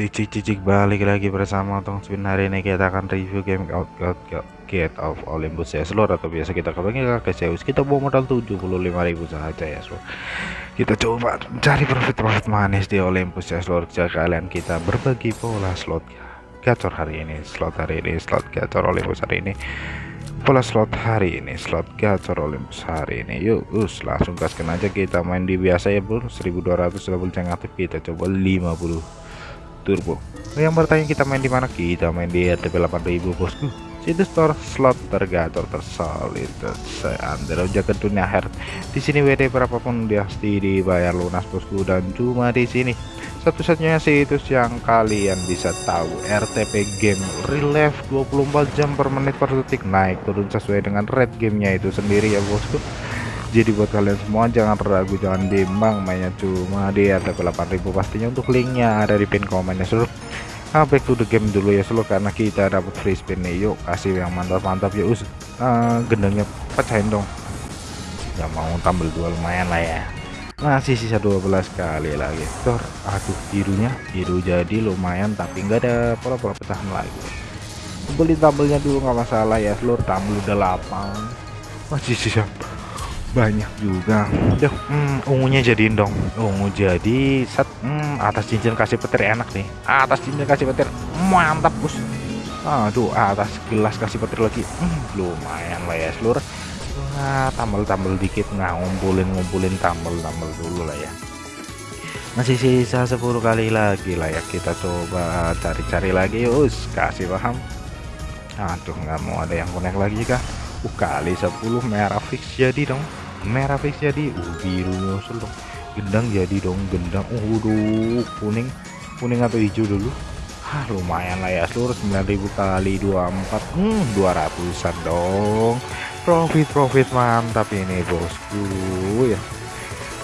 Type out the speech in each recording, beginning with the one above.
cicik cicik balik lagi bersama Tong Spin. Hari ini kita akan review game Out Out Gate of Olympus ya seluruh atau biasa kita kebanyakan ke Zeus. Kita bawa modal 75.000 saja ya seluruh kita coba cari profit-profit manis di Olympus ya seluruh kalian kita berbagi pola slot gacor hari ini slot hari ini slot gacor Olympus hari ini. Pola slot hari ini slot gacor Olympus hari ini. Yuk us langsung gaskan aja. Kita main di biasa ya bro. 1200 double yang aktif kita coba 50 turbo yang bertanya kita main di mana? Kita main di RTP 8000 bosku. Situs store slot tergator tersolid. Seandero jaga dunia her di sini WD berapapun dia pasti dibayar lunas bosku. Dan cuma di sini. Satu-satunya situs yang kalian bisa tahu RTP game relief 24 jam per menit per detik. Naik turun sesuai dengan rate gamenya itu sendiri ya bosku jadi buat kalian semua jangan ragu jangan bimbang mainnya cuma di RTP 8000 pastinya untuk linknya ada di pin komennya. Seluruh nah, back to the game dulu ya seluruh karena kita dapat free spin nih. Yuk kasih yang mantap-mantap ya us uh, gendangnya pecahin dong. Ya mau tambah dua lumayan lah ya. Masih sisa 12 kali lagi. Tor, aduh birunya biru jadi lumayan tapi enggak ada pola-pola pecahan lagi. Beli tabelnya dulu nggak masalah ya seluruh tabel udah lapang. Masih sisa banyak juga. Udah hmm, ungunya jadiin dong. Ungu jadi set hmm, atas cincin kasih petir enak nih. Atas cincin kasih petir mantap bos. Aduh atas gelas kasih petir lagi. Hmm, lumayan lah ya seluruh. Nah tambal-tambal dikit nah ngumpulin ngumpulin tambal-tambal dulu lah ya. Masih sisa 10 kali lagi lah ya kita coba cari-cari lagi us kasih paham. Aduh nggak mau ada yang connect lagi kah? Uh, kali 10 merah fix jadi dong merah fix jadi uh biru nyusul dong. Gendang jadi dong gendang. Uh udah kuning. Kuning atau hijau dulu? Ah lumayan lah ya seluruh 9000 kali 24 hmm 200an dong. Profit profit mantap ini bosku ya.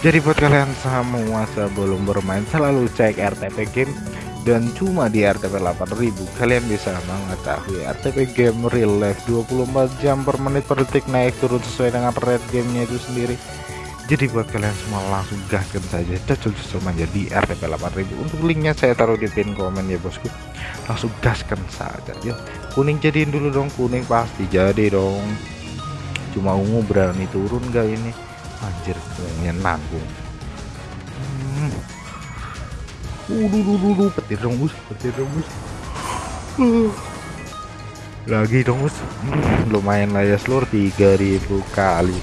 Jadi buat kalian semua sebelum bermain selalu cek RTP game dan cuma di RTP 8000 kalian bisa mengetahui RTP game real life 24 jam per menit per detik naik turun sesuai dengan rate gamenya itu sendiri. Jadi buat kalian semua langsung gaskan saja cocok-cocok menjadi RTP 8000 untuk linknya saya taruh di pin komen ya bosku. Langsung gaskan saja yuk kuning jadiin dulu dong kuning pasti jadi dong. Cuma ungu berani turun gak ini? Anjir ungunya nanggung. Hmm. Uh, petir dong bus, petir dong bus. Lagi dong bus. Hmm, lumayan lah ya seluruh 3000 kali.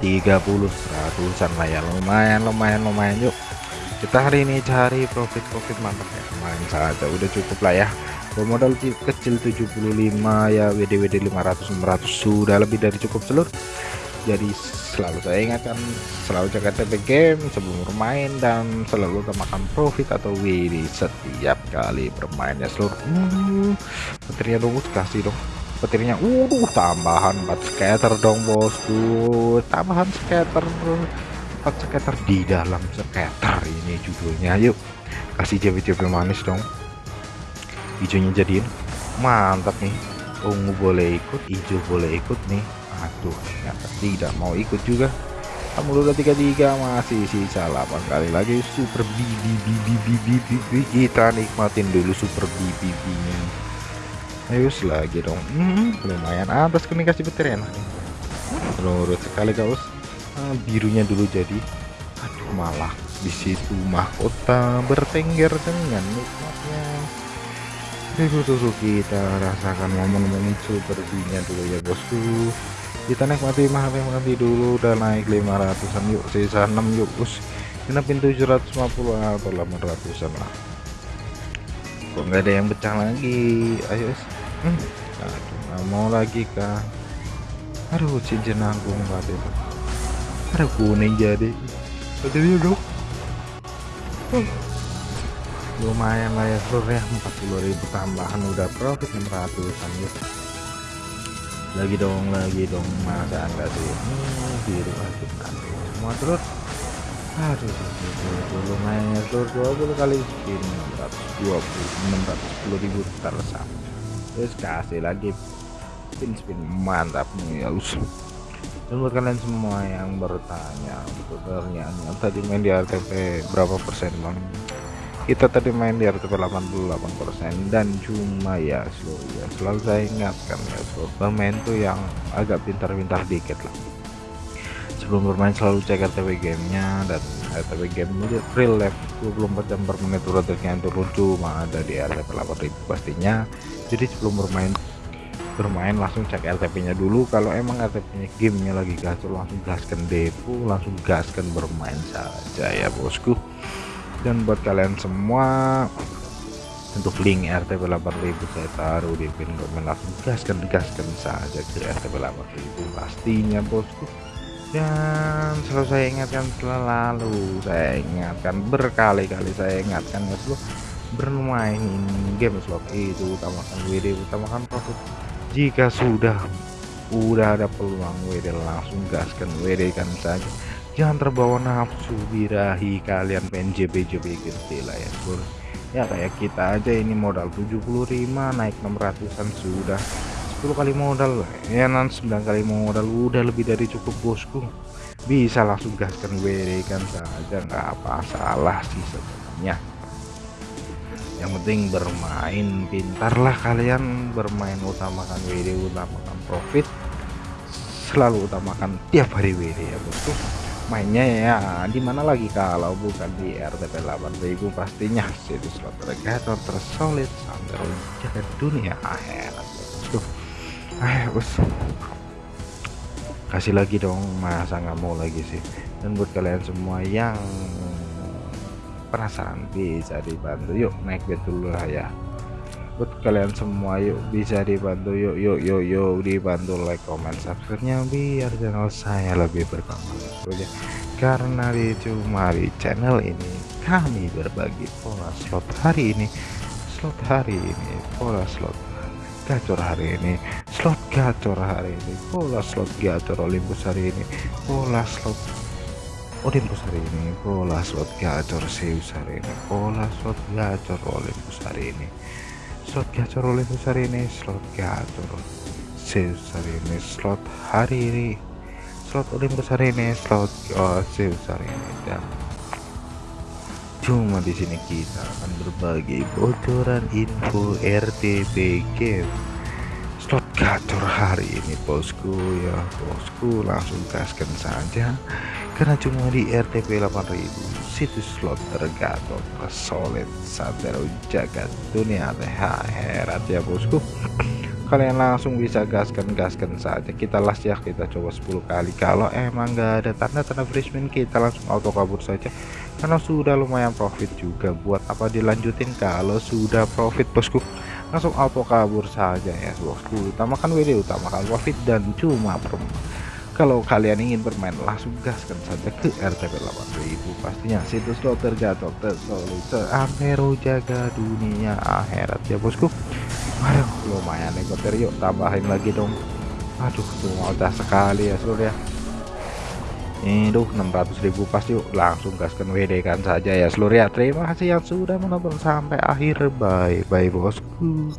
30 seratusan lah ya. Lumayan lumayan lumayan yuk. Kita hari ini cari profit profit mantap ya. Main saja udah cukup lah ya. Modal kecil 75 ya WD WD 500 600 sudah lebih dari cukup seluruh jadi selalu saya ingatkan selalu jaga TP game sebelum bermain dan selalu utamakan profit atau WD setiap kali bermain ya seluruh hmm, petirnya dong kasih dong. Petirnya uh tambahan 4 scatter dong bosku. Tambahan scatter 4 scatter di dalam scatter ini judulnya. Yuk kasih jawab-jawab manis dong. Hijaunya jadiin. Mantap nih. Ungu boleh ikut hijau boleh ikut nih aduh ternyata tidak mau ikut juga. Kamu udah tiga tiga masih sisa 8 kali lagi. Super bibi bibi bibi bibi kita nikmatin dulu super bibi bibinya ayo lagi dong. Hmm, lumayan. Atas kini kasih petir enak menurut sekali kaos. Nah, birunya dulu jadi. Aduh malah di situ mahkota bertengger dengan nikmatnya. Dulu kita rasakan momen-momen super dulu ya bosku kita nikmati mah nikmati dulu udah naik 500an yuk sisa 6 yuk us. Pintu 750 atau 800an lah. Kok nggak ada yang pecah lagi? Ayo hmm. aduh nggak mau lagi kah aduh cincin banget itu ada. Kuning jadi. Jadi dia dong lumayan lah ya seluruhnya 40.000 tambahan udah profit 600an yuk lagi dong lagi dong. Masa enggak sih hmm, biru aduh semua. Terus aduh lumayan. Terus 20 kali spin 620 610 ribu tersam terus kasih lagi spin spin mantap nih ya us dan kalian semua yang bertanya untuk pertanyaan tadi main di RTP berapa persen bang kita tadi main di RTP 88% dan cuma ya slow ya selalu saya ingatkan ya slow bermain tuh yang agak pintar-pintar dikit lah. Sebelum bermain selalu cek RTP gamenya dan RTP game ini real life 24 jam per menit ratingnya turun cuma ada di RTP 8000 pastinya. Jadi sebelum bermain bermain langsung cek RTP nya dulu. Kalau emang RTP nya gamenya lagi gacor langsung gaskan depo langsung gaskan bermain saja ya bosku dan buat kalian semua untuk link RTP 8000 saya taruh di pin komen langsung. Gaskan gaskan saja ke RTP 8000 pastinya bosku. Dan selalu saya ingatkan selalu saya ingatkan berkali-kali saya ingatkan ya bermain game slot itu utamakan WD utamakan profit. Jika sudah udah ada peluang WD langsung gaskan WD kan saja jangan terbawa nafsu birahi kalian pengen JB gede lah ya bro ya kayak kita aja ini modal 75 naik 600an sudah. 10 kali modal ya nanti 9 kali modal udah lebih dari cukup bosku. Bisa langsung gaskan WD kan saja nggak apa salah sih sebenarnya. Yang penting bermain pintarlah kalian bermain utamakan WD utamakan profit. Selalu utamakan tiap hari WD ya bosku mainnya ya. Di mana lagi kalau bukan di RTP 8000 pastinya situs slot regator tersolid sampai jaga dunia. Akhirat bosku ayo bos kasih lagi dong masa nggak mau lagi sih? Dan buat kalian semua yang penasaran bisa dibantu. Yuk naik bed dulu lah ya buat kalian semua yuk bisa dibantu yuk yuk yuk yuk dibantu like comment subscribe nya biar channel saya lebih berkembang. Ya karena di cuma di channel ini kami berbagi pola slot hari ini slot hari ini pola slot gacor hari ini slot gacor hari ini pola slot gacor Olympus hari ini pola slot Olympus hari ini pola slot gacor Zeus hari ini pola slot gacor Olympus hari ini slot gacor Olympus hari ini slot gacor Zeus hari ini slot hari ini. Slot Olympus hari ini slot oh, Zeus hari ini. Dan cuma di sini kita akan berbagi bocoran info RTP game slot gacor hari ini bosku ya bosku langsung gaskan saja karena cuma di RTP 8000 situs slot tergatot solid santero jagat dunia herat ya bosku. Kalian langsung bisa gaskan gaskan saja. Kita las ya kita coba 10 kali. Kalau emang nggak ada tanda-tanda freshman kita langsung auto kabur saja. Karena sudah lumayan profit juga. Buat apa dilanjutin kalau sudah profit bosku? Langsung auto kabur saja ya bosku. Utamakan WD utamakan profit dan cuma perempuan kalau kalian ingin bermain langsung gaskan saja ke RTP 8000 pastinya situs lo terjatuh tersolid seantero jaga dunia akhirat. Ya bosku. Aduh lumayan nih yuk tambahin lagi dong. Aduh tuh udah sekali ya seluruh ya. Ini tuh 600.000 pasti yuk langsung gaskan WD kan saja ya seluruh ya. Terima kasih yang sudah menonton sampai akhir. Bye bye bosku